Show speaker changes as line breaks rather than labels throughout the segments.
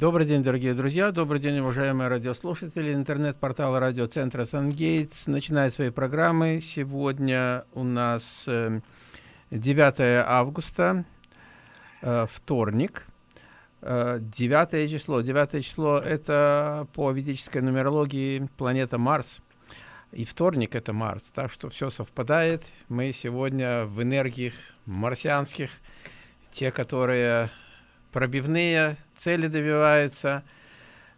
Добрый день, дорогие друзья, добрый день, уважаемые радиослушатели. Интернет-портал радиоцентра «Сангейтс» начинает свои программы. Сегодня у нас 9 э, августа, э, вторник, 9 э, число. 9 число – это по ведической нумерологии планета Марс. И вторник – это Марс. Так что все совпадает. Мы сегодня в энергиях марсианских, те, которые пробивные, цели добиваются.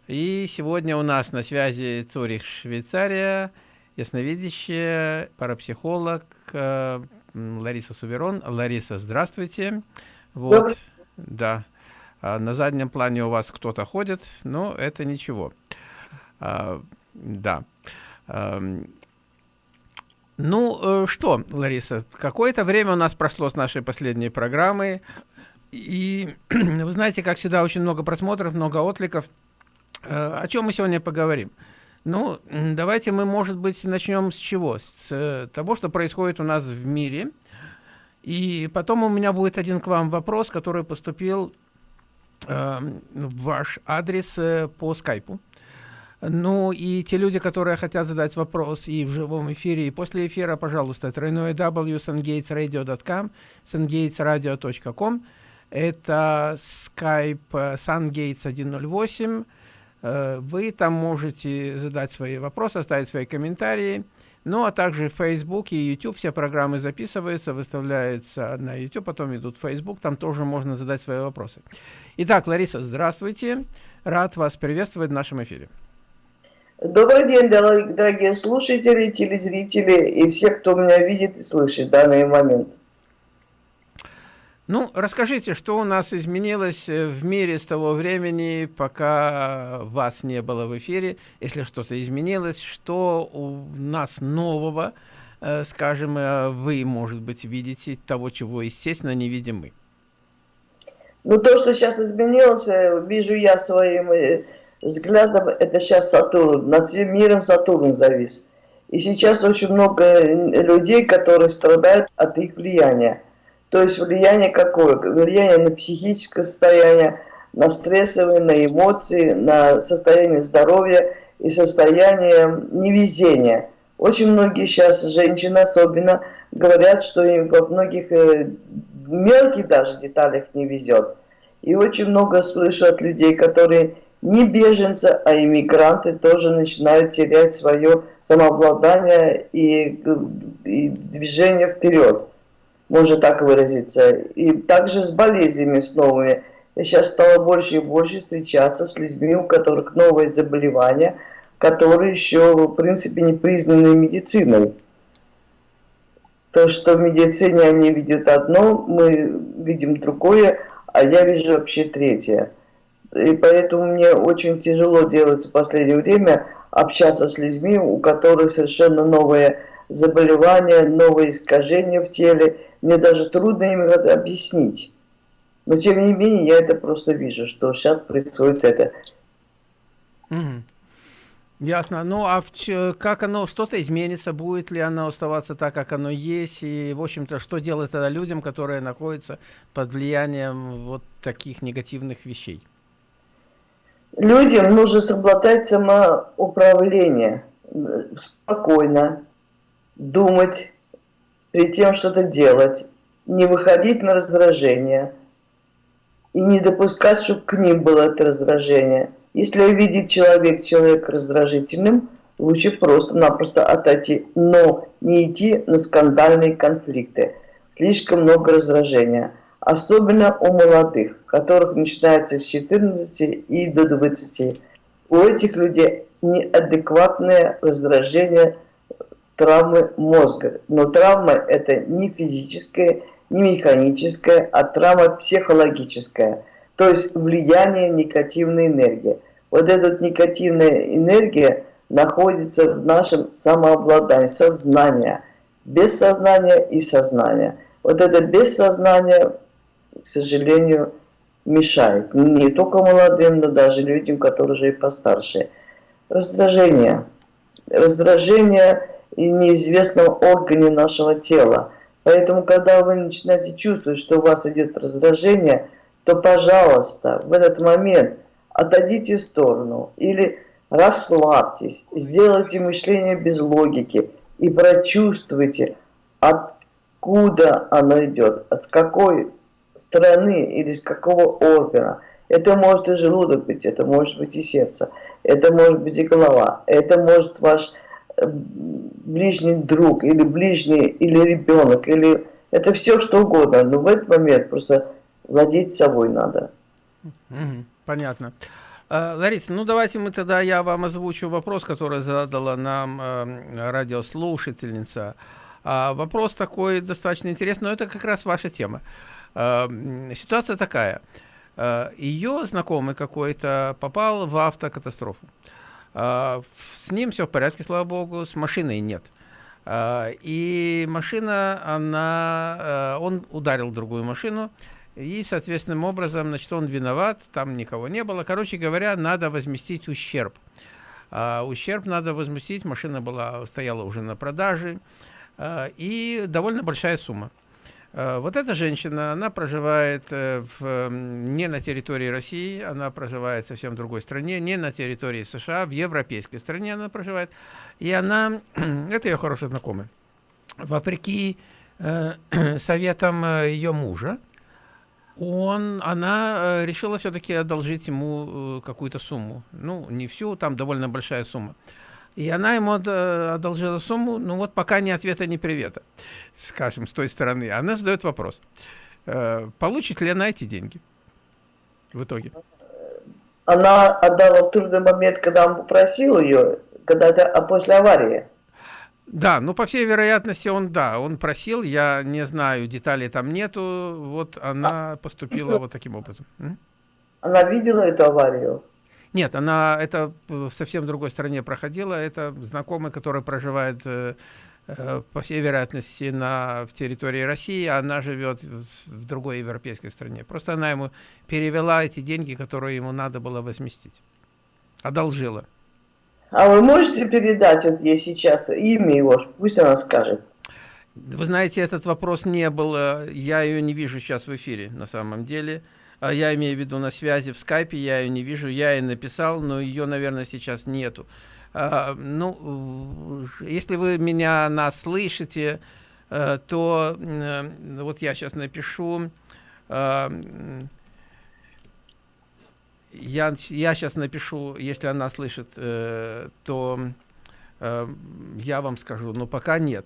И сегодня у нас на связи Цурих, Швейцария, ясновидящая, парапсихолог э, Лариса Суверон. Лариса, здравствуйте. Вот, Добрый. Да. А на заднем плане у вас кто-то ходит, но это ничего. А, да. А, ну, э, что, Лариса, какое-то время у нас прошло с нашей последней программы. И вы знаете, как всегда, очень много просмотров, много откликов. Э, о чем мы сегодня поговорим? Ну, давайте мы, может быть, начнем с чего? С э, того, что происходит у нас в мире. И потом у меня будет один к вам вопрос, который поступил э, в ваш адрес э, по скайпу. Ну и те люди, которые хотят задать вопрос и в живом эфире, и после эфира, пожалуйста, тройное w sungatesradio.com. Это Skype э, SunGates 108. Э, вы там можете задать свои вопросы, оставить свои комментарии. Ну, а также Facebook и YouTube. Все программы записываются, выставляются на YouTube, потом идут в Facebook. Там тоже можно задать свои вопросы. Итак, Лариса, здравствуйте. Рад вас приветствовать в нашем эфире.
Добрый день, дорогие слушатели, телезрители и все, кто меня видит и слышит в данный момент.
Ну, расскажите, что у нас изменилось э, в мире с того времени, пока вас не было в эфире, если что-то изменилось, что у нас нового, э, скажем, э, вы, может быть, видите того, чего, естественно, не видим мы.
Ну, то, что сейчас изменилось, вижу я своим взглядом, это сейчас Сатурн, над всем миром Сатурн завис. И сейчас очень много людей, которые страдают от их влияния. То есть влияние какое? Влияние на психическое состояние, на стрессовые, на эмоции, на состояние здоровья и состояние невезения. Очень многие сейчас женщины особенно говорят, что им во многих э, мелких даже деталях не везет. И очень много слышу от людей, которые не беженцы, а иммигранты тоже начинают терять свое самообладание и, и движение вперед можно так выразиться. И также с болезнями, с новыми. Я сейчас стала больше и больше встречаться с людьми, у которых новые заболевания, которые еще, в принципе, не признаны медициной. То, что в медицине они видят одно, мы видим другое, а я вижу вообще третье. И поэтому мне очень тяжело делать в последнее время общаться с людьми, у которых совершенно новые заболевания, новые искажения в теле. Мне даже трудно им это объяснить. Но тем не менее, я это просто вижу, что сейчас происходит это.
Mm. Ясно. Ну, а в, как оно, что-то изменится, будет ли оно оставаться так, как оно есть, и, в общем-то, что делать тогда людям, которые находятся под влиянием вот таких негативных вещей?
Людям нужно соблюдать самоуправление спокойно, думать, перед тем что-то делать, не выходить на раздражение и не допускать, чтобы к ним было это раздражение. Если видит человек человека раздражительным, лучше просто-напросто отойти, но не идти на скандальные конфликты. Слишком много раздражения. Особенно у молодых, которых начинается с 14 и до 20. У этих людей неадекватное раздражение – травмы мозга. Но травма это не физическая, не механическая, а травма психологическая. То есть влияние негативной энергии. Вот эта негативная энергия находится в нашем самообладании, сознании. Бессознание и сознание. Вот это бессознание, к сожалению, мешает. Не только молодым, но даже людям, которые уже и постарше. Раздражение. Раздражение и неизвестном органе нашего тела. Поэтому, когда вы начинаете чувствовать, что у вас идет раздражение, то, пожалуйста, в этот момент отойдите в сторону или расслабьтесь, сделайте мышление без логики и прочувствуйте, откуда оно идет, с какой стороны или с какого органа. Это может и желудок быть, это может быть и сердце, это может быть и голова, это может ваш ближний друг или ближний, или ребенок, или это все что угодно, но в этот момент просто владеть собой надо.
Понятно. Э, Лариса, ну давайте мы тогда, я вам озвучу вопрос, который задала нам э, радиослушательница. А вопрос такой достаточно интересный, но это как раз ваша тема. Э, ситуация такая. Ее знакомый какой-то попал в автокатастрофу. Э, с ним все в порядке, слава богу, с машиной нет. Э, и машина, она, э, он ударил другую машину, и, соответственным образом, значит, он виноват, там никого не было. Короче говоря, надо возместить ущерб. А, ущерб надо возместить, машина была, стояла уже на продаже, а, и довольно большая сумма. А, вот эта женщина, она проживает э, в, не на территории России, она проживает совсем в другой стране, не на территории США, в европейской стране она проживает. И она, это ее хороший знакомый, вопреки э, советам э, ее мужа, он, она э, решила все-таки одолжить ему э, какую-то сумму. Ну, не всю, там довольно большая сумма. И она ему одолжила сумму, ну вот пока ни ответа, ни привета, скажем, с той стороны. Она задает вопрос, э, получит ли она эти деньги в итоге?
Она отдала в трудный момент, когда он попросил ее, когда это, а после аварии.
Да, ну, по всей вероятности, он, да, он просил, я не знаю, деталей там нету, вот она а, поступила вот таким образом.
Она видела эту аварию?
Нет, она это в совсем другой стране проходила, это знакомый, который проживает, э, э, по всей вероятности, на, в территории России, а она живет в, в другой европейской стране. Просто она ему перевела эти деньги, которые ему надо было возместить, одолжила.
А вы можете передать, вот ей сейчас имя его, пусть она скажет.
Вы знаете, этот вопрос не был, я ее не вижу сейчас в эфире на самом деле. А я имею в виду на связи в скайпе, я ее не вижу, я ей написал, но ее, наверное, сейчас нету. А, ну, если вы меня нас слышите, э, то вот я сейчас напишу я, я сейчас напишу, если она слышит, э, то э, я вам скажу, но пока нет.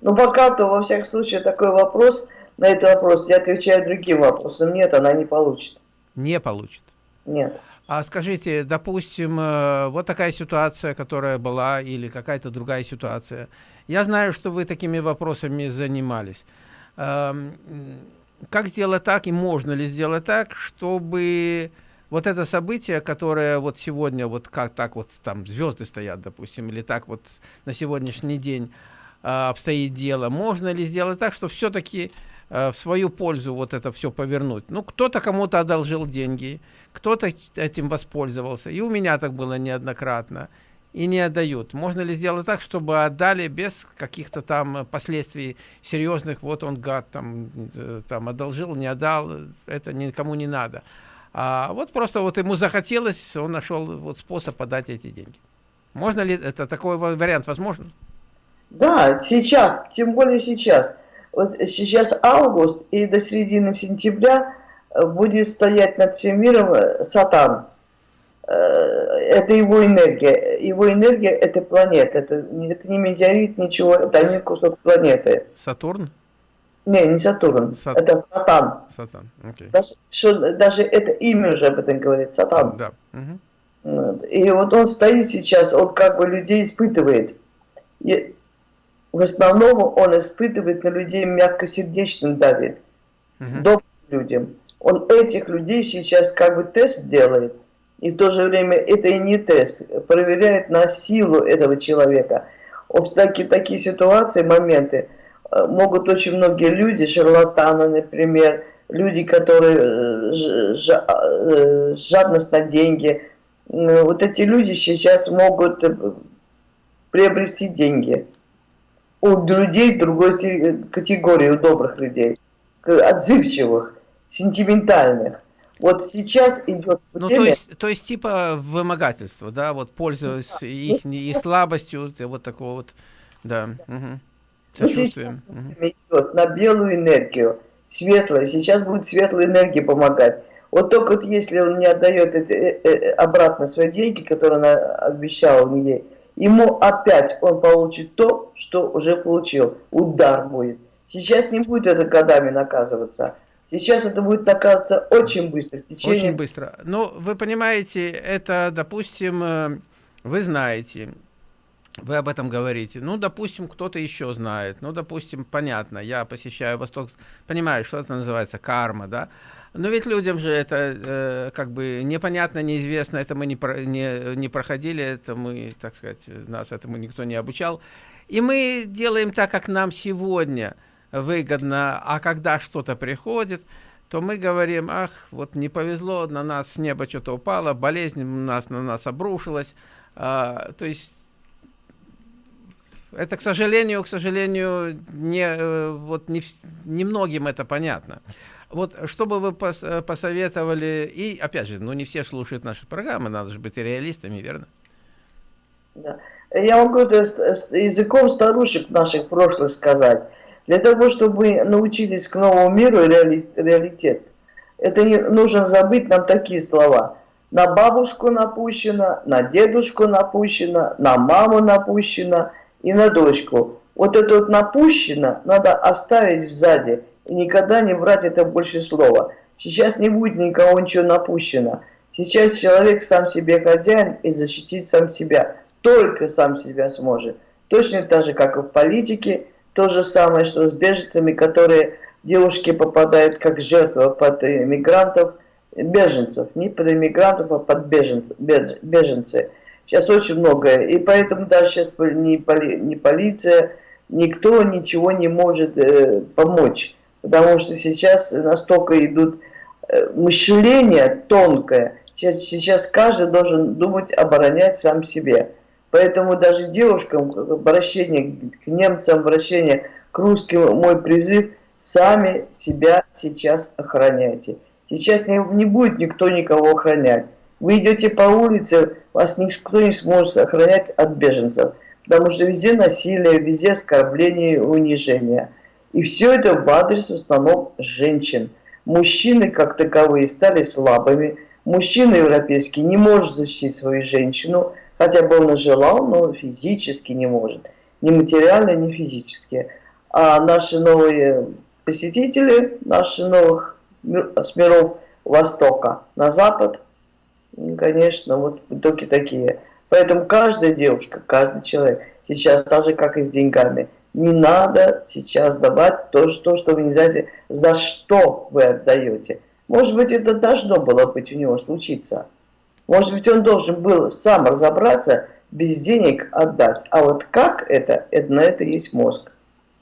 Ну, пока-то, во всяком случае, такой вопрос, на этот вопрос я отвечаю другим вопросом. Нет, она не получит.
Не получит?
Нет.
А скажите, допустим, э, вот такая ситуация, которая была, или какая-то другая ситуация. Я знаю, что вы такими вопросами занимались. Эм, как сделать так, и можно ли сделать так, чтобы вот это событие, которое вот сегодня, вот как так вот там звезды стоят, допустим, или так вот на сегодняшний день э, обстоит дело, можно ли сделать так, что все-таки в свою пользу вот это все повернуть? Ну, кто-то кому-то одолжил деньги, кто-то этим воспользовался, и у меня так было неоднократно, и не отдают. Можно ли сделать так, чтобы отдали без каких-то там последствий серьезных, вот он гад там, э, там одолжил, не отдал, это никому не надо. А вот просто вот ему захотелось, он нашел вот способ подать эти деньги. Можно ли это такой вариант возможен?
Да, сейчас, тем более сейчас. Вот сейчас август и до середины сентября э, будет стоять над всем миром э, Сатан. Э, это его энергия. Его энергия – это планета. Это, это не метеорит, ничего. Это не кусок планеты.
Сатурн?
Не, не Сатурн, Сат... это Сатан.
Сатан, окей.
Даже, что, даже это имя уже об этом говорит, Сатан.
Да. Угу.
И вот он стоит сейчас, он как бы людей испытывает. И в основном он испытывает на людей мягкосердечным давит, угу. добрым людям. Он этих людей сейчас как бы тест делает, и в то же время это и не тест, проверяет на силу этого человека. В такие, такие ситуации, моменты, Э, могут очень многие люди, шарлатаны, например, люди, которые э, э, жадность на деньги, вот эти люди сейчас могут приобрести деньги у людей другой категории, у добрых людей, отзывчивых, сентиментальных. Вот сейчас идет
время... Ну, то есть, то есть типа вымогательство, да, вот пользуясь да. их ну, и слабостью, вот такого вот, да. Угу.
Сочувствуем. Ну, угу. идет на белую энергию, светлая. Сейчас будет светлая энергия помогать. Вот только вот если он не отдает это, э, э, обратно свои деньги, которые он обещал ей, ему опять он получит то, что уже получил. Удар будет. Сейчас не будет это годами наказываться. Сейчас это будет наказываться очень быстро. В
течение... Очень быстро. Ну, вы понимаете, это, допустим, э, вы знаете, вы об этом говорите. Ну, допустим, кто-то еще знает. Ну, допустим, понятно, я посещаю Восток, понимаю, что это называется карма, да? Но ведь людям же это э, как бы непонятно, неизвестно, это мы не, про, не, не проходили, это мы, так сказать, нас этому никто не обучал. И мы делаем так, как нам сегодня выгодно, а когда что-то приходит, то мы говорим, ах, вот не повезло, на нас с неба что-то упало, болезнь у нас на нас обрушилась. А, то есть это, к сожалению, к сожалению, не, э, вот не, не многим это понятно. Вот что бы вы пос, э, посоветовали, и опять же, ну не все слушают наши программы, надо же быть реалистами, верно?
Да. Я могу это языком старушек наших прошлых сказать. Для того, чтобы научились к новому миру реали, реалитет, это не нужно забыть нам такие слова. На бабушку напущено, на дедушку напущено, на маму напущено и на дочку. Вот это вот напущено надо оставить сзади никогда не брать это больше слова. Сейчас не будет никого ничего напущено. Сейчас человек сам себе хозяин и защитить сам себя. Только сам себя сможет. Точно так же, как и в политике, то же самое, что с беженцами, которые девушки попадают как жертва под иммигрантов, беженцев. Не под иммигрантов, а под беженцев, беженцы. Сейчас очень многое. И поэтому даже сейчас ни, поли, ни полиция, никто ничего не может э, помочь потому что сейчас настолько идут э, мышление тонкое, сейчас, сейчас каждый должен думать, оборонять сам себе. Поэтому даже девушкам обращение к немцам, обращение к русским, мой призыв, сами себя сейчас охраняйте. Сейчас не, не будет никто никого охранять. Вы идете по улице, вас никто не сможет охранять от беженцев, потому что везде насилие, везде оскорбление унижение. И все это в адрес в основном женщин. Мужчины, как таковые, стали слабыми. Мужчина европейский не может защитить свою женщину, хотя бы он и желал, но физически не может. Ни материально, ни физически. А наши новые посетители, наши новых с миров Востока на Запад, конечно, вот только такие. Поэтому каждая девушка, каждый человек сейчас, даже как и с деньгами, не надо сейчас давать то, что, что вы не знаете, за что вы отдаете. Может быть, это должно было быть у него случиться. Может быть, он должен был сам разобраться, без денег отдать. А вот как это, это на это есть мозг.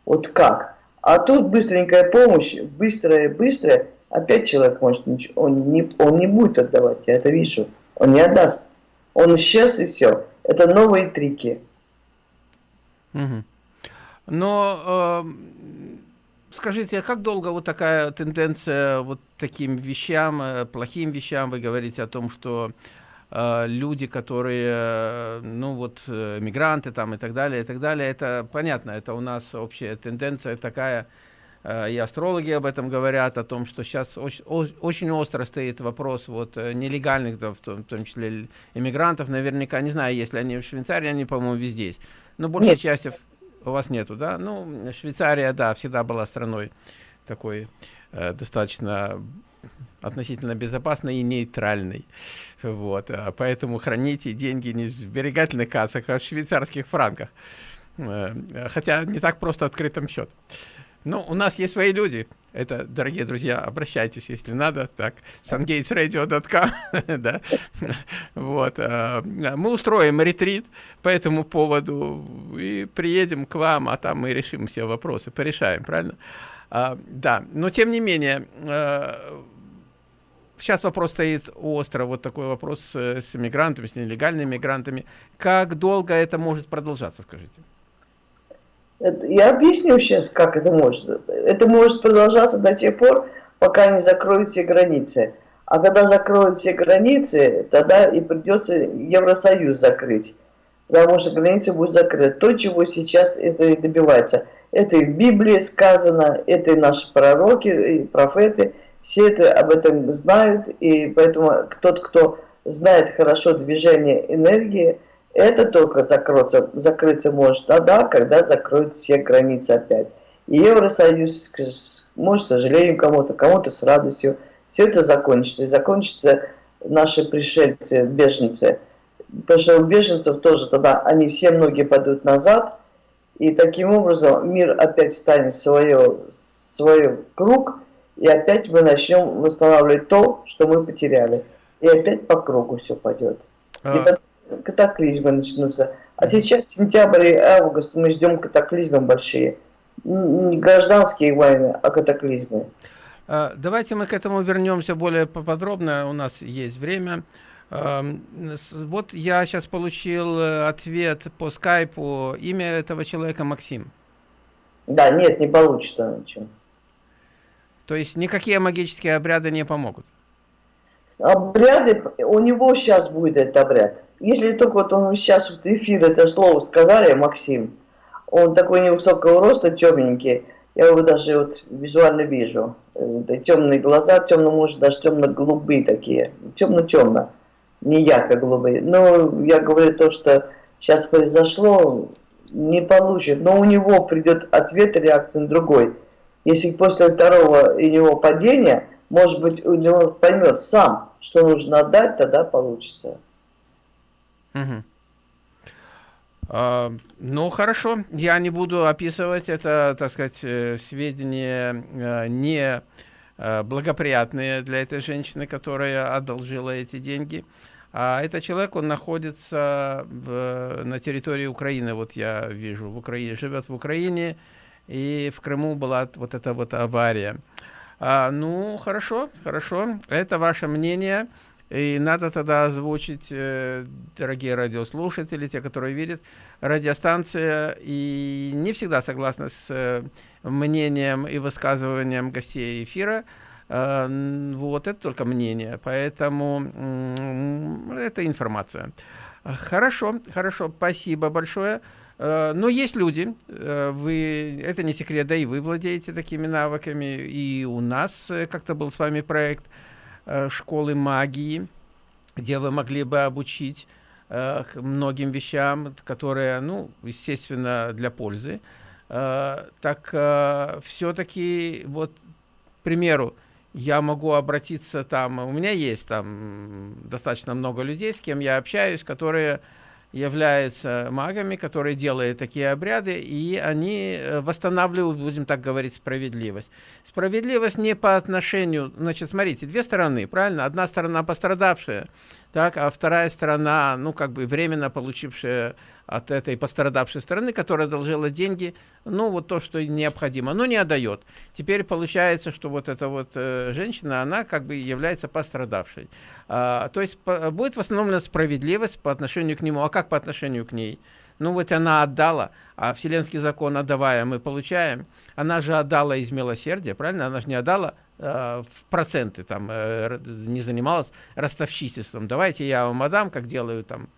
Вот как. А тут быстренькая помощь, быстрая, быстрая, опять человек может ничего, он не, он не будет отдавать, я это вижу. Он не отдаст. Он исчез и все. Это новые трики.
Угу. Но э, скажите, а как долго вот такая тенденция вот таким вещам, э, плохим вещам, вы говорите о том, что э, люди, которые, э, ну вот, э, мигранты там и так далее, и так далее, это понятно, это у нас общая тенденция такая, и астрологи об этом говорят, о том, что сейчас очень, очень остро стоит вопрос вот нелегальных, да, в, том, в том числе иммигрантов, наверняка, не знаю, если они в Швейцарии, они, по-моему, везде есть, но большая часть у вас нету, да? Ну, Швейцария, да, всегда была страной такой э, достаточно относительно безопасной и нейтральной. Вот. А поэтому храните деньги не в сберегательных кассах, а в швейцарских франках. Э, хотя не так просто открытым счет. Ну, у нас есть свои люди. Это, дорогие друзья, обращайтесь, если надо. Так, sungatesradio.com, да. Вот. А, мы устроим ретрит по этому поводу и приедем к вам, а там мы решим все вопросы, порешаем, правильно? А, да, но тем не менее, а, сейчас вопрос стоит остро, вот такой вопрос с, с мигрантами, с нелегальными мигрантами. Как долго это может продолжаться, скажите?
Я объясню сейчас, как это может. Это может продолжаться до тех пор, пока не закроют все границы. А когда закроют все границы, тогда и придется Евросоюз закрыть. Потому что границы будут закрыты. То, чего сейчас это и добивается. Это и в Библии сказано, это и наши пророки, и профеты. Все это об этом знают. И поэтому тот, кто знает хорошо движение энергии, это только закроется, закрыться может тогда, когда закроют все границы опять. И Евросоюз, может, к сожалению, кому-то, кому-то с радостью, все это закончится. И закончится наши пришельцы, беженцы. Потому что у беженцев тоже тогда, они все многие пойдут назад, и таким образом мир опять станет свое, свой круг, и опять мы начнем восстанавливать то, что мы потеряли. И опять по кругу все пойдет. А... И тогда катаклизмы начнутся. А сейчас сентябрь и август мы ждем катаклизмы большие. Не гражданские войны, а катаклизмы.
А, давайте мы к этому вернемся более поподробно. У нас есть время. Вот я сейчас получил э, ответ по скайпу. Имя этого человека Максим.
Да, нет, не получится ничего.
То есть никакие магические обряды не помогут?
Обряды, у него сейчас будет этот обряд. Если только вот он сейчас в эфир это слово сказали, Максим, он такой невысокого роста, темненький, я его даже вот визуально вижу. Э, темные глаза, темно, может, даже темно-голубые такие, темно-темно, не ярко-голубые. Но я говорю то, что сейчас произошло, не получит. Но у него придет ответ, реакция на другой. Если после второго у него падения, может быть, у него поймет сам, что нужно отдать, тогда получится.
Угу. А, ну, хорошо, я не буду описывать это, так сказать, э, сведения э, не э, благоприятные для этой женщины, которая одолжила эти деньги. А этот человек, он находится в, на территории Украины, вот я вижу, в Украине, живет в Украине, и в Крыму была вот эта вот авария. А, ну, хорошо, хорошо, это ваше мнение. И надо тогда озвучить, э, дорогие радиослушатели, те, которые видят, радиостанция и не всегда согласна с э, мнением и высказыванием гостей эфира. Э, вот, это только мнение, поэтому это информация. Хорошо, хорошо, спасибо большое. Но есть люди, вы, это не секрет, да и вы владеете такими навыками, и у нас как-то был с вами проект – школы магии, где вы могли бы обучить э, многим вещам, которые, ну, естественно, для пользы. Э, так э, все-таки, вот, к примеру, я могу обратиться там, у меня есть там достаточно много людей, с кем я общаюсь, которые являются магами, которые делают такие обряды, и они э, восстанавливают, будем так говорить, справедливость. Справедливость не по отношению, значит, смотрите, две стороны, правильно? Одна сторона пострадавшая, так, а вторая сторона, ну, как бы временно получившая от этой пострадавшей стороны, которая одолжила деньги, ну, вот то, что необходимо, но не отдает. Теперь получается, что вот эта вот э, женщина, она как бы является пострадавшей. А, то есть по, будет восстановлена справедливость по отношению к нему. А как по отношению к ней? Ну вот она отдала, а вселенский закон отдавая мы получаем. Она же отдала из милосердия, правильно? Она же не отдала в проценты, там, э, не занималась ростовщичеством. Давайте я вам отдам, как делаю там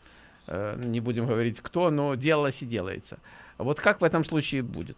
Э, не будем говорить кто, но делалось и делается. Вот как в этом случае будет?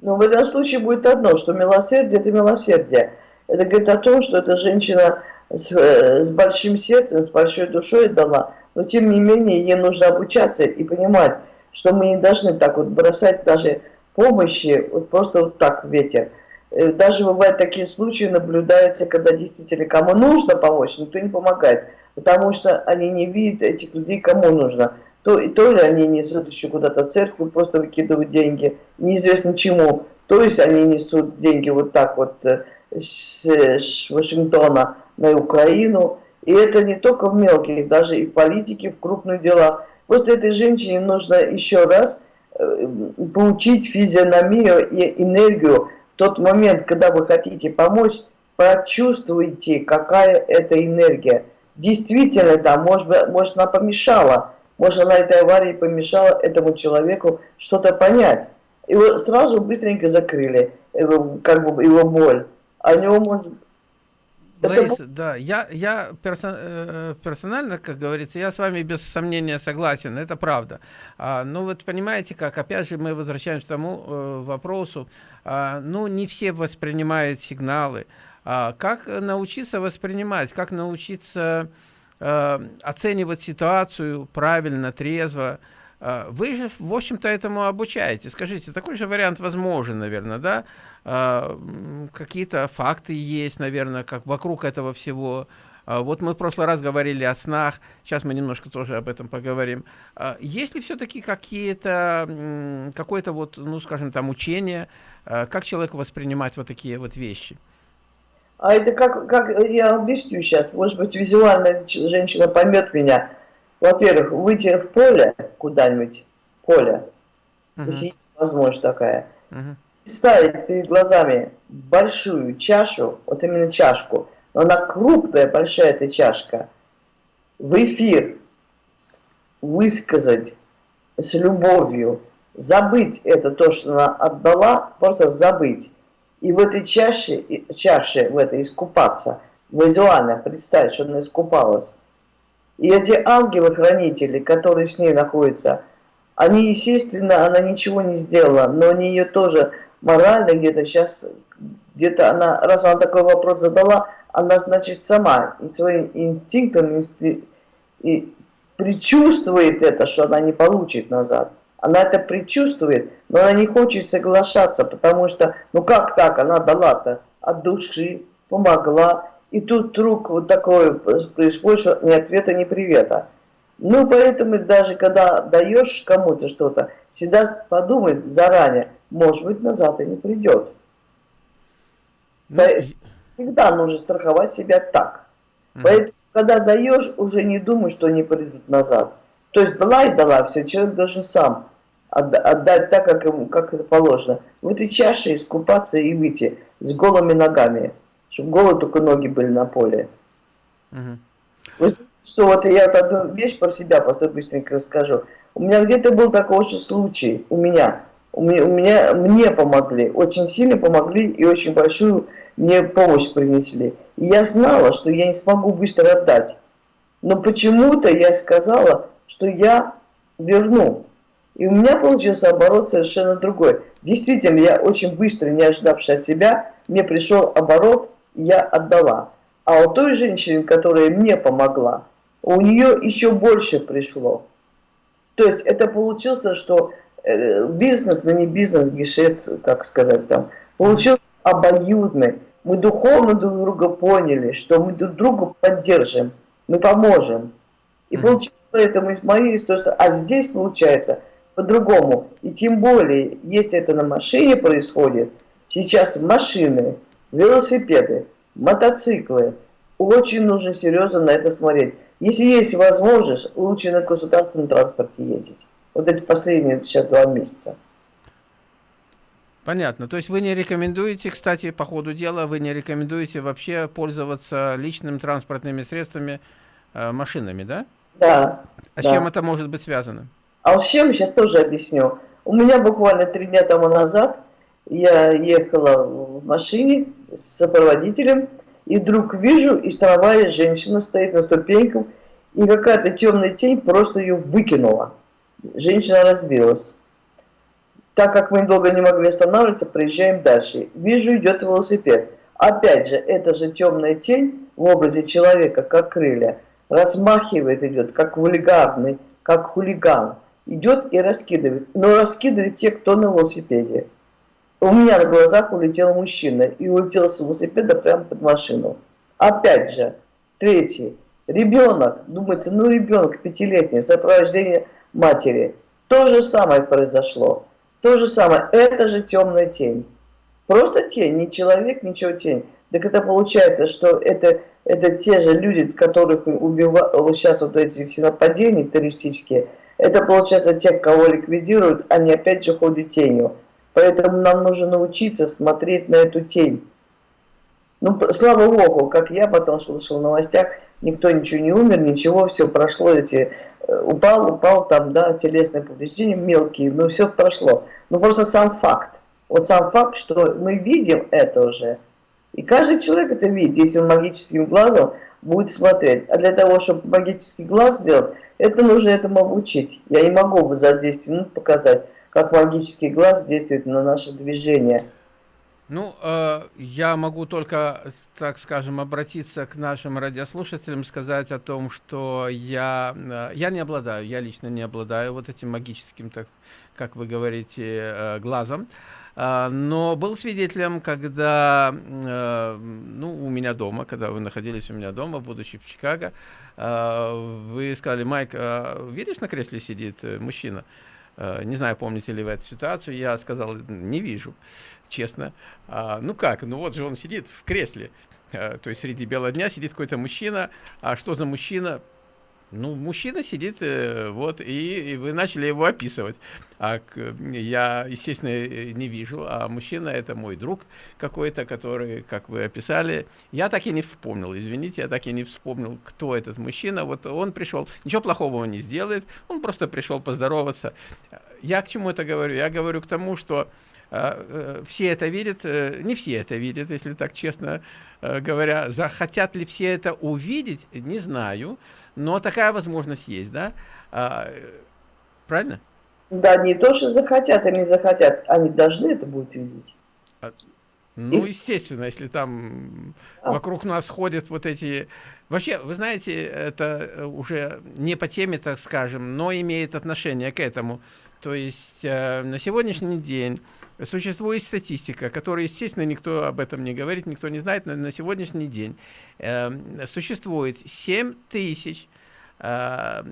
Ну, в этом случае будет одно, что милосердие – это милосердие. Это говорит о том, что эта женщина с, э, с большим сердцем, с большой душой дала, но тем не менее ей нужно обучаться и понимать, что мы не должны так вот бросать даже помощи вот просто вот так в ветер. Э, даже бывают такие случаи, наблюдаются, когда действительно кому нужно помочь, никто не помогает потому что они не видят этих людей, кому нужно. То, то ли они несут еще куда-то в церковь, просто выкидывают деньги, неизвестно чему. То есть они несут деньги вот так вот э, с, с Вашингтона на Украину. И это не только в мелких, даже и в политике, в крупных делах. Вот этой женщине нужно еще раз э, получить физиономию и энергию тот момент, когда вы хотите помочь, прочувствуйте, какая это энергия действительно, да, может, может она помешала, может она этой аварии помешала этому человеку что-то понять. Его сразу быстренько закрыли, его, как бы его боль. А у него может...
Лариса, это... да, я, я персон, э, персонально, как говорится, я с вами без сомнения согласен, это правда. А, ну вот понимаете как, опять же мы возвращаемся к тому э, вопросу, а, ну не все воспринимают сигналы. А, как научиться воспринимать, как научиться э, оценивать ситуацию правильно, трезво, а, вы же, в общем-то, этому обучаете. Скажите, такой же вариант возможен, наверное, да? А, какие-то факты есть, наверное, как вокруг этого всего. А, вот мы в прошлый раз говорили о снах, сейчас мы немножко тоже об этом поговорим. Есть ли все-таки какие-то, какое-то вот, ну, скажем, там, учение, как человеку воспринимать вот такие вот вещи?
А это как, как я объясню сейчас, может быть, визуально женщина поймет меня во-первых, выйти в поле куда-нибудь, поле, угу. если есть возможность такая, угу. ставить перед глазами большую чашу, вот именно чашку, но она крупная, большая эта чашка, в эфир высказать с любовью, забыть это, то, что она отдала, просто забыть. И в этой чаше, чаше в этой искупаться, визуально представить, что она искупалась. И эти ангелы-хранители, которые с ней находятся, они, естественно, она ничего не сделала, но они ее тоже морально где-то сейчас, где-то она, раз она такой вопрос задала, она, значит, сама и своим инстинктом и, и предчувствует это, что она не получит назад. Она это предчувствует, но она не хочет соглашаться, потому что, ну как так, она дала-то от души, помогла, и тут вдруг вот такое происходит, что ни ответа, ни привета. Ну, поэтому даже когда даешь кому-то что-то, всегда подумай заранее, может быть, назад и не придет. Ну, всегда нужно страховать себя так. Угу. Поэтому, когда даешь, уже не думай, что они придут назад. То есть дала и дала, все, человек должен сам отдать так, как, ему, как это положено. В этой чаше искупаться и выйти с голыми ногами чтобы голые только ноги были на поле. Угу. Вы знаете, что вот я вот одну вещь про себя просто быстренько расскажу. У меня где-то был такой очень случай, у меня, у меня, у меня, мне помогли, очень сильно помогли и очень большую мне помощь принесли. И я знала, что я не смогу быстро отдать. Но почему-то я сказала, что я верну. И у меня получился оборот совершенно другой. Действительно, я очень быстро, не ожидавши от себя, мне пришел оборот я отдала. А у той женщины, которая мне помогла, у нее еще больше пришло. То есть это получился, что э, бизнес, но не бизнес, гешет, как сказать там, получился обоюдный. Мы духовно друг друга поняли, что мы друг друга поддержим, мы поможем. И получилось поэтому из моей истории, а здесь получается по-другому. И тем более, если это на машине происходит, сейчас машины велосипеды, мотоциклы. Очень нужно серьезно на это смотреть. Если есть возможность, лучше на государственном транспорте ездить. Вот эти последние сейчас два месяца.
Понятно. То есть вы не рекомендуете, кстати, по ходу дела, вы не рекомендуете вообще пользоваться личными транспортными средствами, э, машинами, да?
Да.
А
да.
с чем это может быть связано?
А с чем, сейчас тоже объясню. У меня буквально три дня тому назад я ехала в машине с сопроводителем, и вдруг вижу, и столовая женщина стоит на ступеньках, и какая-то темная тень просто ее выкинула. Женщина разбилась. Так как мы долго не могли останавливаться, проезжаем дальше. Вижу, идет велосипед. Опять же, эта же темная тень в образе человека, как крылья, размахивает, идет, как вульгарный, как хулиган. Идет и раскидывает. Но раскидывает те, кто на велосипеде. У меня на глазах улетел мужчина и улетел с велосипеда прямо под машину. Опять же, третий. Ребенок, думается, ну ребенок пятилетний, в сопровождении матери. То же самое произошло. То же самое. Это же темная тень. Просто тень, не человек, ничего тень. Так это получается, что это, это те же люди, которых убивают, сейчас вот эти все нападения террористические, это получается те, кого ликвидируют, они опять же ходят тенью. Поэтому нам нужно научиться смотреть на эту тень. Ну, слава Богу, как я потом слышал в новостях, никто ничего не умер, ничего, все прошло, эти, э, упал, упал там, да, телесные повреждения мелкие, но все прошло. Ну, просто сам факт. Вот сам факт, что мы видим это уже, И каждый человек это видит, если он магическим глазом будет смотреть. А для того, чтобы магический глаз сделать, это нужно этому обучить. Я не могу бы за 10 минут показать, как магический глаз действует на наше движение.
Ну, э, я могу только, так скажем, обратиться к нашим радиослушателям, сказать о том, что я, э, я не обладаю, я лично не обладаю вот этим магическим, так, как вы говорите, э, глазом. Э, но был свидетелем, когда, э, ну, у меня дома, когда вы находились у меня дома, будучи в Чикаго, э, вы сказали, Майк, э, видишь, на кресле сидит э, мужчина? Э, не знаю, помните ли вы эту ситуацию, я сказал, не вижу, честно. А, ну как, ну вот же он сидит в кресле, а, то есть среди бела дня сидит какой-то мужчина, а что за мужчина, ну, мужчина сидит, э, вот, и, и вы начали его описывать. А я, естественно, э, не вижу, а мужчина это мой друг какой-то, который, как вы описали, я так и не вспомнил, извините, я так и не вспомнил, кто этот мужчина. Вот он пришел, ничего плохого он не сделает, он просто пришел поздороваться. Я к чему это говорю? Я говорю к тому, что все это видят, не все это видят, если так честно говоря. Захотят ли все это увидеть, не знаю. Но такая возможность есть, да? А, правильно?
Да, не то, что захотят, они захотят, они должны это будут видеть.
А, ну, естественно, если там а. вокруг нас ходят вот эти... Вообще, вы знаете, это уже не по теме, так скажем, но имеет отношение к этому. То есть э, на сегодняшний день существует статистика, которая, естественно, никто об этом не говорит, никто не знает, но на сегодняшний день э, существует 7 тысяч э,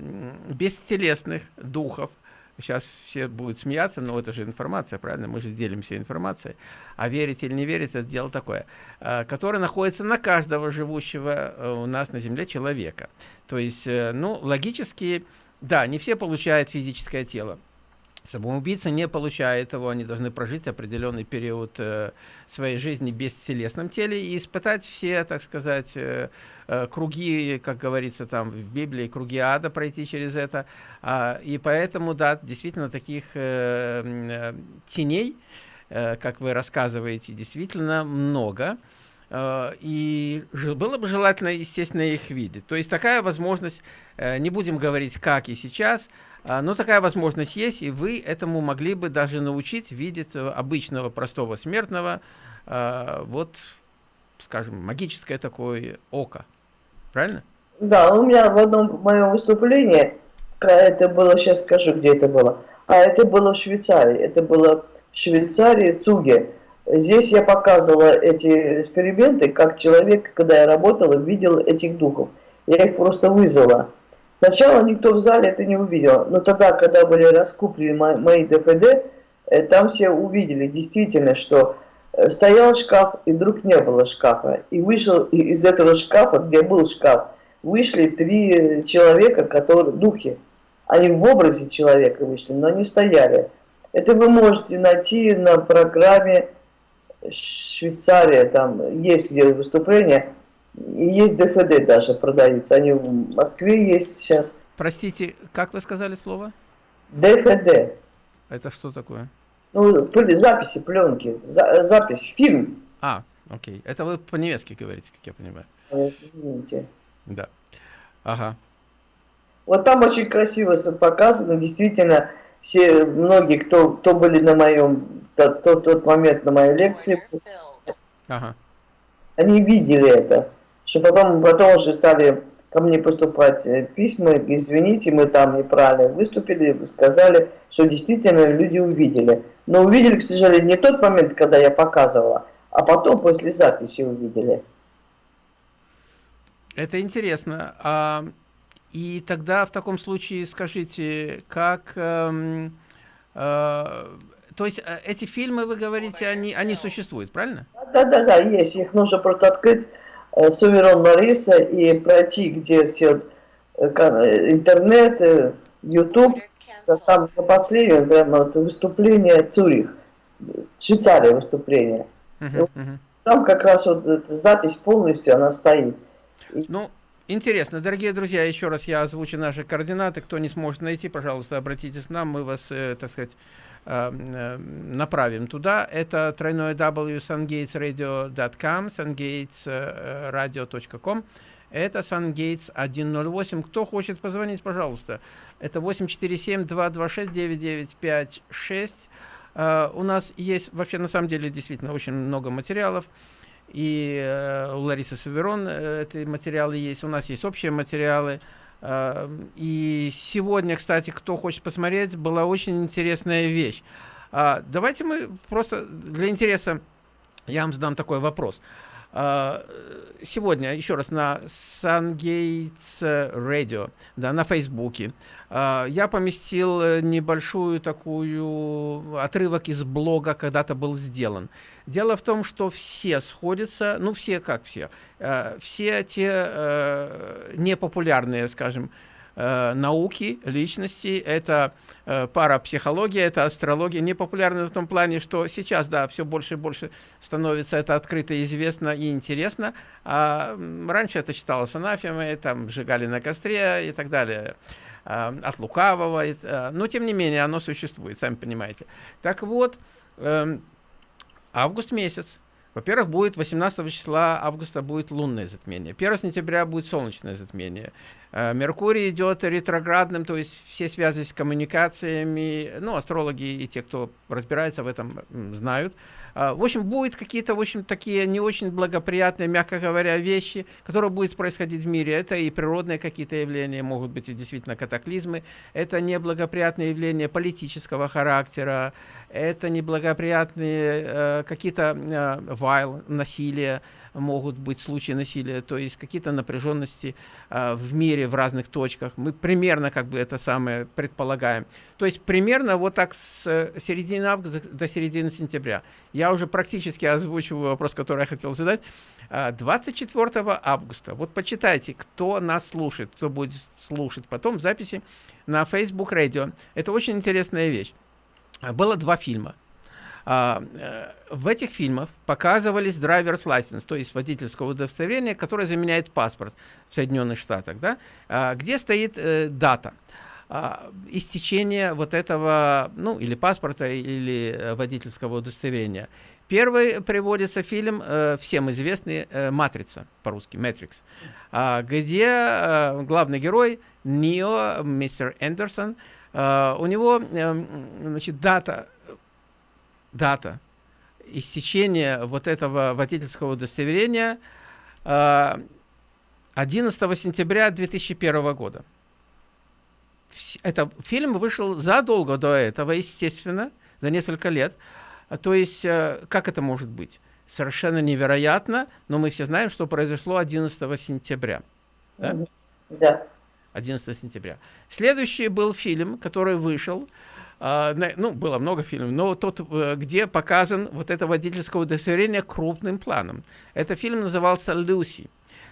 бестелесных духов, Сейчас все будут смеяться, но это же информация, правильно? Мы же делимся информацией. А верить или не верить, это дело такое. Э, которое находится на каждого живущего э, у нас на Земле человека. То есть, э, ну, логически, да, не все получают физическое тело. Самоубийца не получает его, они должны прожить определенный период э, своей жизни в бесселесном теле и испытать все, так сказать, э, э, круги, как говорится там в Библии, круги ада пройти через это. А, и поэтому, да, действительно таких теней, как вы рассказываете, действительно много. И было бы желательно, естественно, их видеть. То есть такая возможность, не будем говорить как и сейчас, но такая возможность есть, и вы этому могли бы даже научить видеть обычного простого смертного, а, вот, скажем, магическое такое око. Правильно?
Да, у меня в одном моем выступлении, это было, сейчас скажу, где это было, а это было в Швейцарии, это было в Швейцарии, Цуге. Здесь я показывала эти эксперименты, как человек, когда я работала, видел этих духов. Я их просто вызвала. Сначала никто в зале это не увидел, но тогда, когда были раскуплены мои ДФД, э, там все увидели действительно, что э, стоял шкаф, и вдруг не было шкафа. И вышел из этого шкафа, где был шкаф, вышли три человека, которые духи. Они в образе человека вышли, но они стояли. Это вы можете найти на программе Швейцария, там есть где выступление, есть ДФД даже продаются. Они в Москве есть сейчас.
Простите, как вы сказали слово?
ДФД.
Это что такое?
Ну, записи, пленки, за, запись, фильм.
А, окей. Это вы по-немецки говорите, как я понимаю.
А, извините.
Да. Ага.
Вот там очень красиво показано, действительно, все, многие, кто, кто были на моем, тот, тот момент на моей лекции, ага. они видели это что потом, потом уже стали ко мне поступать э, письма, извините, мы там неправильно выступили, вы сказали, что действительно люди увидели. Но увидели, к сожалению, не тот момент, когда я показывала, а потом после записи увидели.
Это интересно. А, и тогда в таком случае скажите, как... Эм, э, то есть э, эти фильмы, вы говорите, они, они существуют, правильно?
Да, да, да, есть. Их нужно просто открыть Э, Суверон Мариса и пройти, где все э, э, интернет, YouTube, там на последнем прямо выступление Цюрих, Швейцария выступление. Uh -huh, uh -huh. Там как раз вот эта запись полностью, она стоит.
Ну, Интересно, дорогие друзья, еще раз я озвучу наши координаты. Кто не сможет найти, пожалуйста, обратитесь к нам, мы вас, э, так сказать, направим туда. Это тройное w sungatesradio.com, sungatesradio.com. Это SunGates 108. Кто хочет позвонить, пожалуйста. Это 847-226-9956. Uh, у нас есть, вообще, на самом деле, действительно очень много материалов. И uh, у Ларисы Саверон uh, эти материалы есть. У нас есть общие материалы. И сегодня, кстати, кто хочет посмотреть, была очень интересная вещь. Uh, давайте мы просто для интереса, я вам задам такой вопрос. Uh, сегодня, еще раз, на SunGates Radio, да, на Фейсбуке, а, я поместил э, небольшую такую отрывок из блога, когда-то был сделан. Дело в том, что все сходятся, ну все как все, э, все те э, непопулярные, скажем, науки, личности, это парапсихология, это астрология, непопулярны в том плане, что сейчас, да, все больше и больше становится это открыто, известно и интересно, а раньше это считалось анафемой, там, сжигали на костре и так далее. Э, от лукавого, э, но тем не менее оно существует, сами понимаете. Так вот, эм, август месяц. Во-первых, будет 18 числа августа будет лунное затмение. 1 сентября будет солнечное затмение. Э, Меркурий идет ретроградным, то есть все связи с коммуникациями, ну, астрологи и те, кто разбирается в этом, знают. А, в общем, будут какие-то, в общем, такие не очень благоприятные, мягко говоря, вещи, которые будут происходить в мире. Это и природные какие-то явления, могут быть и действительно катаклизмы. Это неблагоприятные явления политического характера. Это неблагоприятные э, какие-то э, вайл, насилия могут быть случаи насилия, то есть какие-то напряженности э, в мире в разных точках. Мы примерно как бы это самое предполагаем. То есть примерно вот так с э, середины августа до середины сентября. Я уже практически озвучиваю вопрос, который я хотел задать. 24 а, августа, вот почитайте, кто нас слушает, кто будет слушать потом записи на Facebook Radio. Это очень интересная вещь. Было два фильма. А, э, в этих фильмах показывались driver's license, то есть водительское удостоверение, которое заменяет паспорт в Соединенных Штатах, да, а, где стоит э, дата а, истечения вот этого, ну, или паспорта, или э, водительского удостоверения. Первый приводится фильм, э, всем известный, э, «Матрица», по-русски, «Matrix», э, где э, главный герой, Нио, мистер Эндерсон, э, у него, значит, дата дата истечения вот этого водительского удостоверения 11 а, сентября 2001 года. Это фильм вышел задолго до этого, естественно, за несколько лет. То есть, э, как это может быть? Совершенно невероятно, но мы все знаем, что произошло 11 сентября. Да?
Да.
11 сентября. Следующий был фильм, который вышел ну, было много фильмов, но тот, э, где показан вот это водительское удостоверение крупным планом. Это фильм назывался «Люси».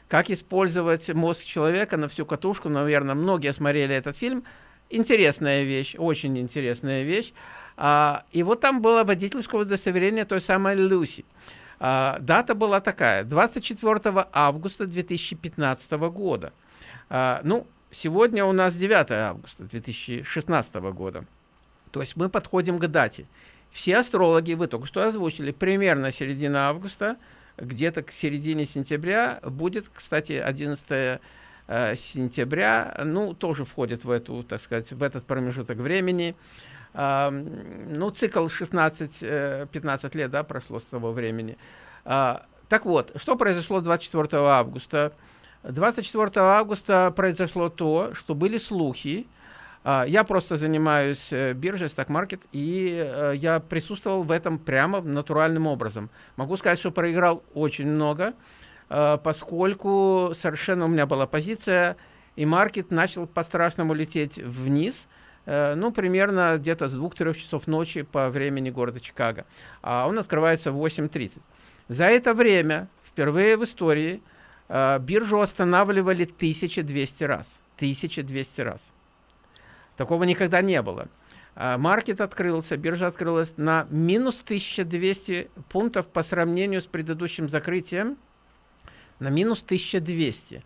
Как использовать мозг человека на всю катушку, наверное, многие смотрели этот фильм. Интересная вещь, очень интересная вещь. А, и вот там было водительское удостоверение той самой Люси. А, дата была такая, 24 августа 2015 года. А, ну, сегодня у нас 9 августа 2016 года. То есть мы подходим к дате. Все астрологи, вы только что озвучили, примерно середина августа, где-то к середине сентября будет, кстати, 11 э, сентября, ну, тоже входит в эту, так сказать, в этот промежуток времени. Ну, цикл 16-15 э, лет, да, прошло с того времени. Э, так вот, что произошло 24 августа? 24 августа произошло то, что были слухи, а, я просто занимаюсь э, биржей, стак-маркет, и э, я присутствовал в этом прямо натуральным образом. Могу сказать, что проиграл очень много, э, поскольку совершенно у меня была позиция, и маркет начал по-страшному лететь вниз, ну, примерно где-то с 2-3 часов ночи по времени города Чикаго. А он открывается в 8.30. За это время, впервые в истории, биржу останавливали 1200 раз. 1200 раз. Такого никогда не было. А, маркет открылся, биржа открылась на минус 1200 пунктов по сравнению с предыдущим закрытием, на минус 1200.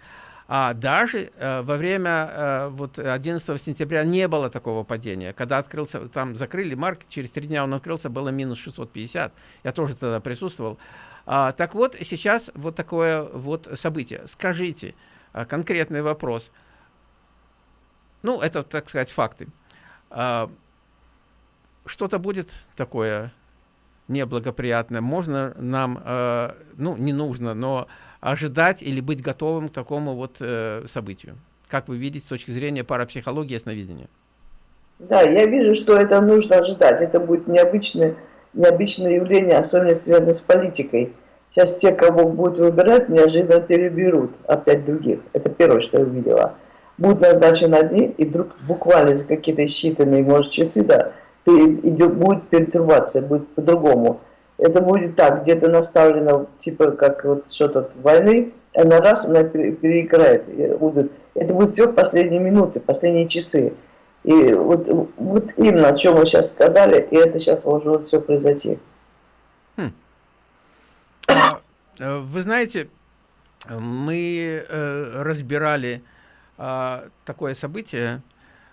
А даже э, во время э, вот 11 сентября не было такого падения. Когда открылся, там закрыли маркет, через три дня он открылся, было минус 650. Я тоже тогда присутствовал. А, так вот, сейчас вот такое вот событие. Скажите, а, конкретный вопрос. Ну, это, так сказать, факты. А, Что-то будет такое неблагоприятное. Можно нам, а, ну, не нужно, но ожидать или быть готовым к такому вот э, событию? Как вы видите с точки зрения парапсихологии и ясновидения?
Да, я вижу, что это нужно ожидать. Это будет необычное, необычное явление, особенно связанное с политикой. Сейчас те, кого будут выбирать, неожиданно переберут опять других. Это первое, что я увидела. Будут назначены одни, и вдруг буквально за какие-то считанные, может, часы, да, идет, будет перетурбация, будет по-другому это будет так, где-то наставлено, типа, как вот что-то войны, она раз, она переиграет. Это будет все в последние минуты, последние часы. И вот, вот именно о чем вы сейчас сказали, и это сейчас может все произойти. Хм.
А, э, вы знаете, мы э, разбирали такое событие,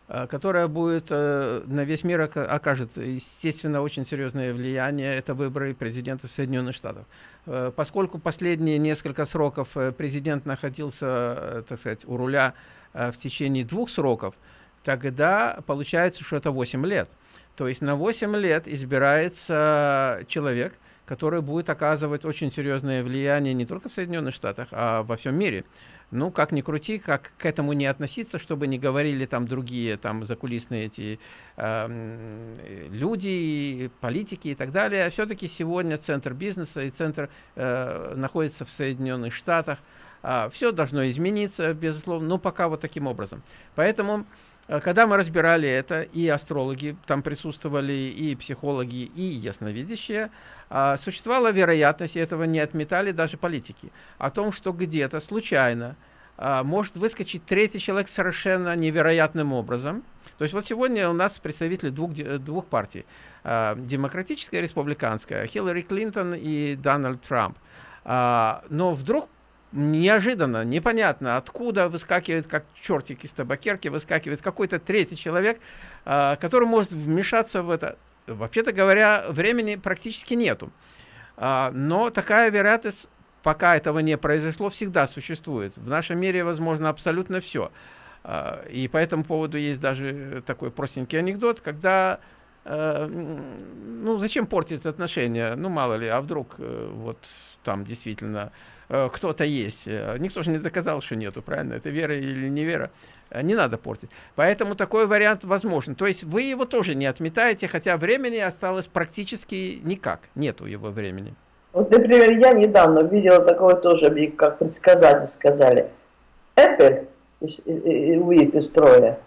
Э, которая будет э, на весь мир окажет, естественно, очень серьезное влияние. Это выборы президента Соединенных Штатов. Э, поскольку последние несколько сроков президент находился, так сказать, у руля в течение двух сроков, тогда получается, что это 8 лет. То есть на 8 лет избирается человек, который будет оказывать очень серьезное влияние не только в Соединенных Штатах, а во всем мире ну, как ни крути, как к этому не относиться, чтобы не говорили там другие там закулисные эти э, люди, политики и так далее. Все-таки сегодня центр бизнеса и центр э, находится в Соединенных Штатах. Э, все должно измениться, безусловно, но пока вот таким образом. Поэтому когда мы разбирали это, и астрологи там присутствовали, и психологи, и ясновидящие, а, существовала вероятность, и этого не отметали даже политики, о том, что где-то случайно а, может выскочить третий человек совершенно невероятным образом. То есть вот сегодня у нас представители двух, двух партий, а, демократическая и республиканская, Хиллари Клинтон и Дональд Трамп. Но вдруг неожиданно, непонятно, откуда выскакивает, как чертик из табакерки, выскакивает какой-то третий человек, который может вмешаться в это вообще-то говоря, времени практически нету. А, но такая вероятность, пока этого не произошло, всегда существует. В нашем мире возможно абсолютно все. А, и по этому поводу есть даже такой простенький анекдот, когда ну, зачем портить отношения? Ну, мало ли, а вдруг э, вот там действительно кто-то есть. Никто же не доказал, что нету, правильно? Это вера или не вера. Э, не надо портить. Поэтому такой вариант возможен. То есть вы его тоже не отметаете, хотя времени осталось практически никак. Нету его времени.
Вот, например, я недавно видела такое тоже, как предсказатели сказали. Apple выйдет из строя.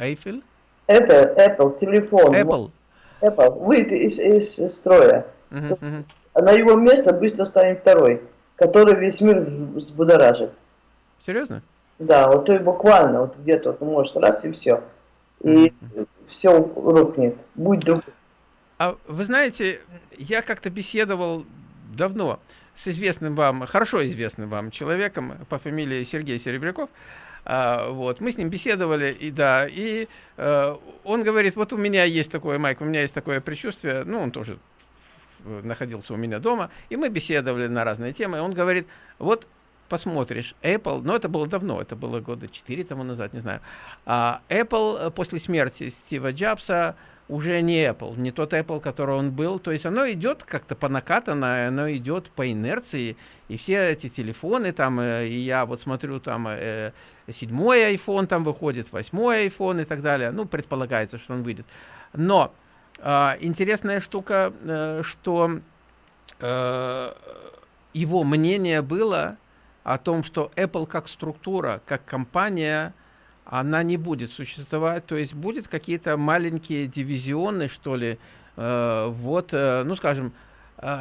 Apple?
Apple, Apple, телефон.
Apple.
Apple выйдет из, из, из строя. Uh -huh, uh -huh. На его место быстро станет второй, который весь мир взбудоражит.
Серьезно?
Да, вот то и буквально, вот где-то, вот, может, раз и все. И все рухнет. Будь друг.
А вы знаете, я как-то беседовал давно с известным вам, хорошо известным вам человеком по фамилии Сергей Серебряков. А, вот, мы с ним беседовали, и да, и э, он говорит, вот у меня есть такое, Майк, у меня есть такое предчувствие, ну, он тоже находился у меня дома, и мы беседовали на разные темы, и он говорит, вот посмотришь, Apple, но это было давно, это было года 4 тому назад, не знаю, а Apple э, после смерти Стива Джобса уже не Apple, не тот Apple, который он был, то есть оно идет как-то по накатанной, оно идет по инерции, и все эти телефоны там, э, и я вот смотрю там э, седьмой iPhone там выходит, восьмой iPhone и так далее, ну, предполагается, что он выйдет. Но э, интересная штука, э, что э, его мнение было, о том, что Apple как структура, как компания, она не будет существовать, то есть будет какие-то маленькие дивизионы, что ли, э, вот, ну, скажем,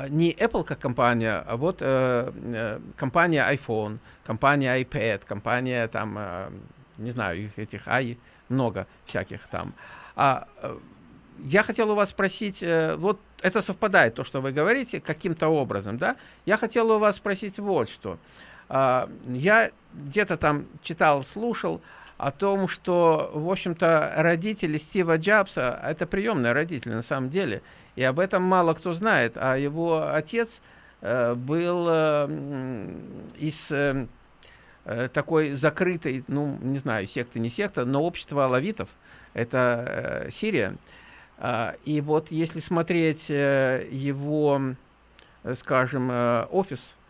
не Apple как компания, а вот компания iPhone, компания iPad, компания там, не знаю, их этих i много всяких там. А, я хотел у вас спросить, э, вот это совпадает, то, что вы говорите, каким-то образом, да? Я хотел у вас спросить вот что. А, я где-то там читал, слушал о том, что, в общем-то, родители Стива Джобса – это приемные родители на самом деле. И об этом мало кто знает. А его отец э, был э, из такой закрытой, ну, не знаю, секты, не секта, но общества алавитов. Это Сирия. Э, и вот если смотреть э, его, э, скажем, э, офис –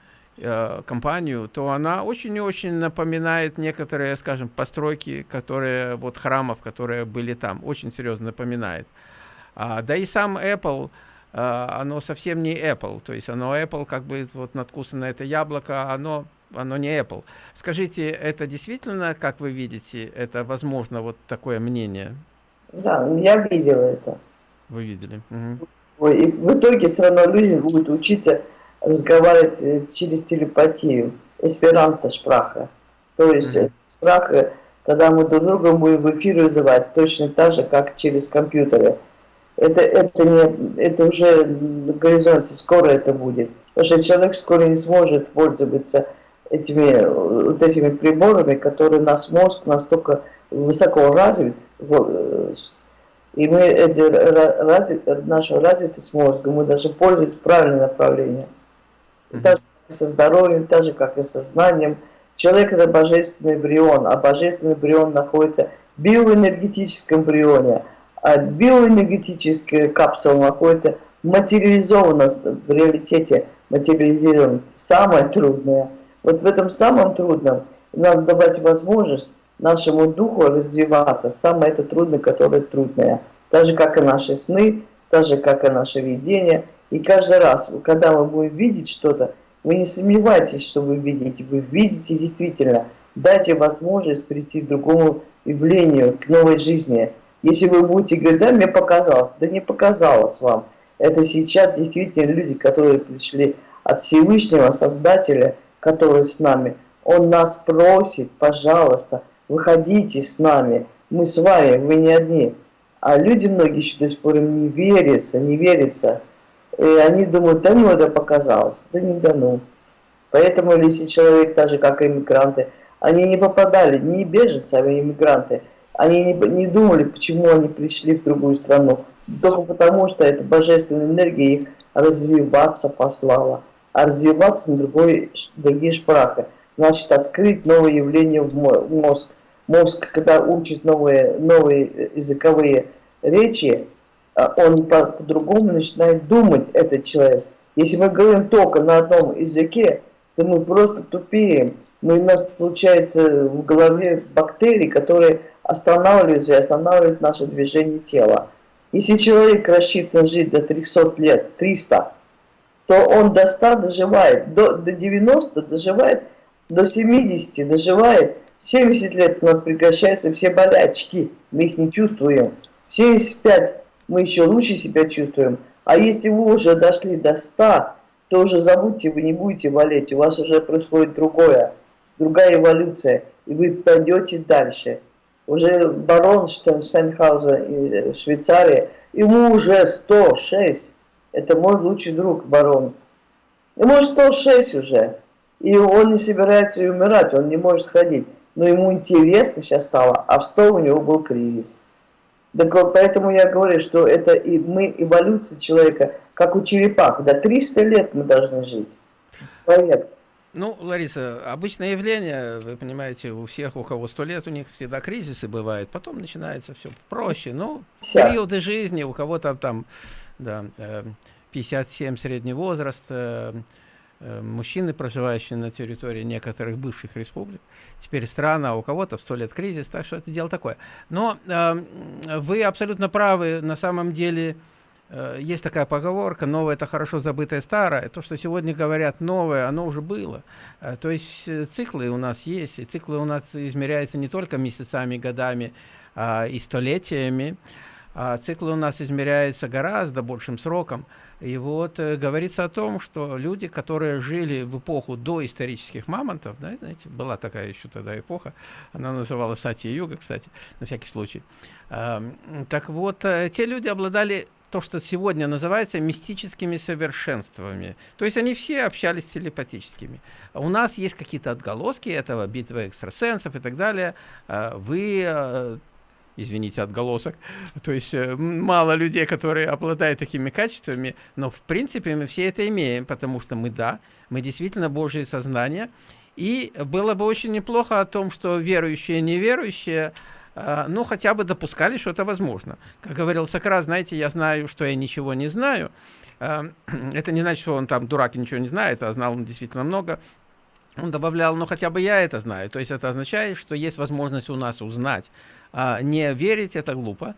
компанию, то она очень и очень напоминает некоторые, скажем, постройки, которые, вот храмов, которые были там, очень серьезно напоминает. А, да и сам Apple, а, оно совсем не Apple, то есть оно Apple, как бы вот надкусано это яблоко, оно, оно не Apple. Скажите, это действительно, как вы видите, это возможно вот такое мнение?
Да, я видела это.
Вы видели?
Угу. И в итоге все равно люди будут учиться разговаривать э, через телепатию, эсперанто шпраха. То есть mm -hmm. шпраха, когда мы друг друга будем в эфир вызывать, точно так же, как через компьютеры. Это, это, не, это уже на горизонте, скоро это будет. Потому что человек скоро не сможет пользоваться этими, вот этими приборами, которые наш мозг настолько высоко развит, и мы эти, ради, нашу развитость мозга, мы даже пользуемся правильным направлением. Mm Так же со здоровьем, так же, как и со знанием. Человек – это божественный брион, а божественный брион находится в биоэнергетическом брионе, а биоэнергетическая капсула находится материализована в реалитете, материализирована. Самое трудное. Вот в этом самом трудном надо давать возможность нашему духу развиваться. Самое это трудное, которое трудное. Так же, как и наши сны, так же, как и наше видение – и каждый раз, когда мы будем видеть что-то, вы не сомневайтесь, что вы видите, вы видите действительно. Дайте возможность прийти к другому явлению, к новой жизни. Если вы будете говорить, да, мне показалось, да не показалось вам. Это сейчас действительно люди, которые пришли от Всевышнего Создателя, который с нами. Он нас просит, пожалуйста, выходите с нами, мы с вами, вы не одни. А люди многие еще до сих пор им не верятся, не верятся. И они думают, да ну это показалось, да не да ну. Поэтому если человек, так же как и иммигранты, они не попадали, не беженцы, а иммигранты, они не, не думали, почему они пришли в другую страну, только потому, что эта божественная энергия их развиваться послала. А развиваться на другой, другие шпрахи. Значит, открыть новые явления в мозг. Мозг, когда учит новые, новые языковые речи, а он по-другому начинает думать, этот человек. Если мы говорим только на одном языке, то мы просто тупеем. Мы, у нас получается в голове бактерии, которые останавливаются и останавливают наше движение тела. Если человек рассчитан жить до 300 лет, 300, то он до 100 доживает, до, до 90 доживает, до 70 доживает. 70 лет у нас прекращаются все болячки, мы их не чувствуем. 75 мы еще лучше себя чувствуем. А если вы уже дошли до 100, то уже забудьте, вы не будете болеть, у вас уже происходит другое, другая эволюция, и вы пойдете дальше. Уже барон Штенхауза в Швейцарии, ему уже 106, это мой лучший друг, барон. Ему 106 уже, и он не собирается умирать, он не может ходить. Но ему интересно сейчас стало, а в 100 у него был кризис. Так поэтому я говорю, что это и мы эволюция человека, как у черепах. До 300 лет мы должны жить. Проект.
Ну, Лариса, обычное явление, вы понимаете, у всех, у кого сто лет, у них всегда кризисы бывают, потом начинается все проще. Ну, Вся. периоды жизни, у кого-то там, да, 57 э, средний возраст, э, Э, мужчины, проживающие на территории некоторых бывших республик. Теперь страна, у кого-то в сто лет кризис, так что это дело такое. Но э, вы абсолютно правы, на самом деле э, есть такая поговорка, новое это хорошо забытое старое. То, что сегодня говорят новое, оно уже было. То есть циклы у нас есть, и циклы у нас измеряются не только месяцами, годами, э, и столетиями. А цикл у нас измеряется гораздо большим сроком. И вот э, говорится о том, что люди, которые жили в эпоху до исторических мамонтов, да, знаете, была такая еще тогда эпоха, она называлась Сати-Юга, кстати, на всякий случай. Э, так вот, э, те люди обладали то, что сегодня называется мистическими совершенствами. То есть они все общались телепатическими. У нас есть какие-то отголоски этого, битвы экстрасенсов и так далее. А, вы э, извините, отголосок. То есть э, мало людей, которые обладают такими качествами, но в принципе мы все это имеем, потому что мы, да, мы действительно Божье сознание. И было бы очень неплохо о том, что верующие и неверующие а, ну, хотя бы допускали, что это возможно. Как говорил Сократ, знаете, я знаю, что я ничего не знаю. А, это не значит, что он там дурак и ничего не знает, а знал он действительно много. Он добавлял, ну, хотя бы я это знаю. То есть это означает, что есть возможность у нас узнать. А, не верить – это глупо.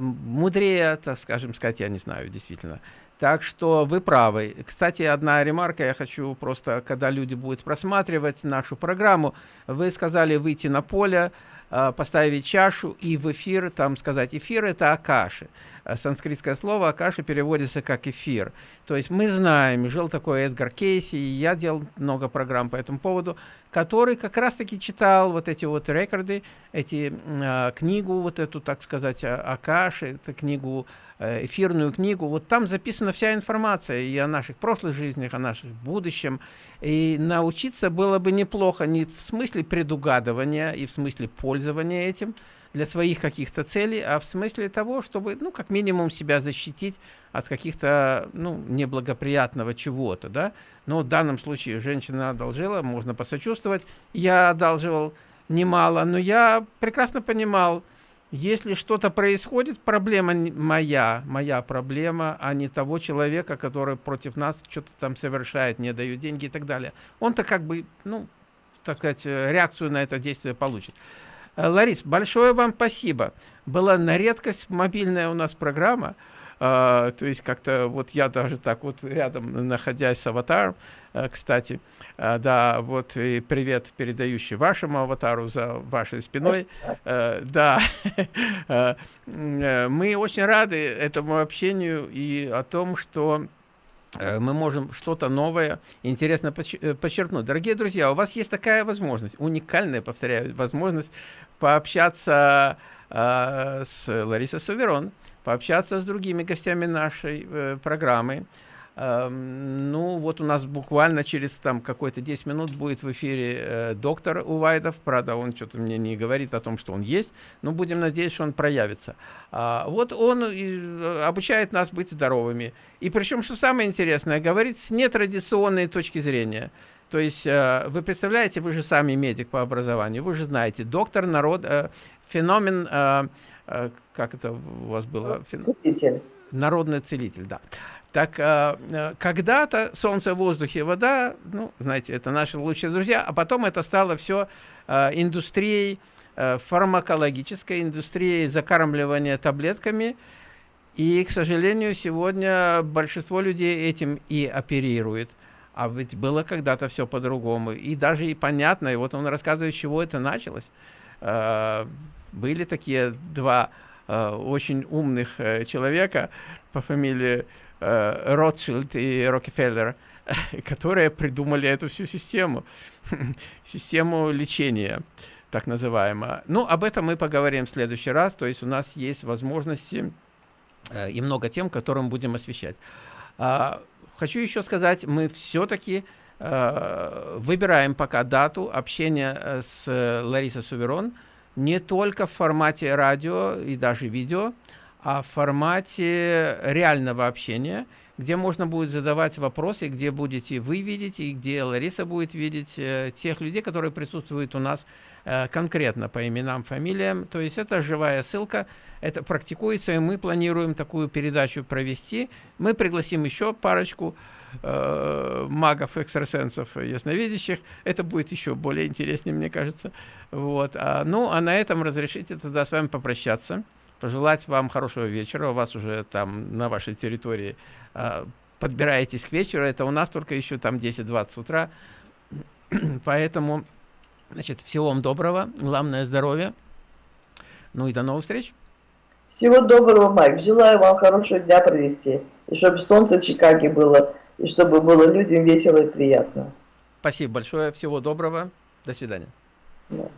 Мудрее, так скажем сказать, я не знаю, действительно. Так что вы правы. Кстати, одна ремарка, я хочу просто, когда люди будут просматривать нашу программу, вы сказали выйти на поле, а, поставить чашу и в эфир там сказать эфир это акаши а санскритское слово акаши переводится как эфир то есть мы знаем жил такой эдгар кейси и я делал много программ по этому поводу который как раз таки читал вот эти вот рекорды эти э, книгу вот эту так сказать акаши это книгу Э, эфирную книгу, вот там записана вся информация и о наших прошлых жизнях, о нашем будущем. И научиться было бы неплохо не в смысле предугадывания и в смысле пользования этим для своих каких-то целей, а в смысле того, чтобы, ну, как минимум себя защитить от каких-то, ну, неблагоприятного чего-то, да. Но в данном случае женщина одолжила, можно посочувствовать. Я одалживал немало, но я прекрасно понимал, если что-то происходит, проблема моя, моя проблема, а не того человека, который против нас что-то там совершает, не дают деньги и так далее. Он-то как бы, ну, так сказать, э, реакцию на это действие получит. Э, Ларис, большое вам спасибо. Была на редкость мобильная у нас программа. Uh, то есть как-то вот я даже так вот рядом, находясь с аватаром, uh, кстати, uh, да, вот и привет передающий вашему аватару за вашей спиной. Да, мы очень рады этому общению и о том, что мы можем что-то новое, интересно подчеркнуть. Дорогие друзья, у вас есть такая возможность, уникальная, повторяю, возможность пообщаться э, с Ларисой Суверон, пообщаться с другими гостями нашей э, программы. Э, ну, вот у нас буквально через там какой-то 10 минут будет в эфире э, доктор Увайдов. Правда, он что-то мне не говорит о том, что он есть, но будем надеяться, что он проявится. А, вот он и, обучает нас быть здоровыми. И причем, что самое интересное, говорит с нетрадиционной точки зрения. То есть э, вы представляете, вы же сами медик по образованию, вы же знаете, доктор народ, э, феномен э, Э, как это у вас было?
Целитель.
Народный целитель, да. Так, э, э, когда-то солнце, воздух и вода, ну, знаете, это наши лучшие друзья, а потом это стало все индустрией, фармакологической индустрией закармливания таблетками, и, к сожалению, сегодня большинство людей этим и оперирует. А ведь было когда-то все по-другому. И даже и понятно, и вот он рассказывает, с чего это началось были такие два э, очень умных э, человека по фамилии э, Ротшильд и Рокфеллер, которые придумали эту всю систему, систему лечения, так называемую. Ну, об этом мы поговорим в следующий раз, то есть у нас есть возможности э, и много тем, которым будем освещать. А, хочу еще сказать, мы все-таки э, выбираем пока дату общения с Ларисой Суверон, не только в формате радио и даже видео, а в формате реального общения, где можно будет задавать вопросы, где будете вы видеть, и где Лариса будет видеть э, тех людей, которые присутствуют у нас э, конкретно по именам, фамилиям. То есть это живая ссылка, это практикуется, и мы планируем такую передачу провести. Мы пригласим еще парочку э, магов, экстрасенсов, ясновидящих. Это будет еще более интереснее, мне кажется. Вот. А, ну, а на этом разрешите тогда с вами попрощаться. Пожелать вам хорошего вечера. У вас уже там на вашей территории э, подбираетесь к вечеру. Это у нас только еще там 10-20 утра. Поэтому, значит, всего вам доброго. Главное здоровье. Ну и до новых встреч.
Всего доброго, Майк. Желаю вам хорошего дня провести. И чтобы солнце в Чикаге было, и чтобы было людям весело и приятно.
Спасибо большое. Всего доброго. До свидания.
Да.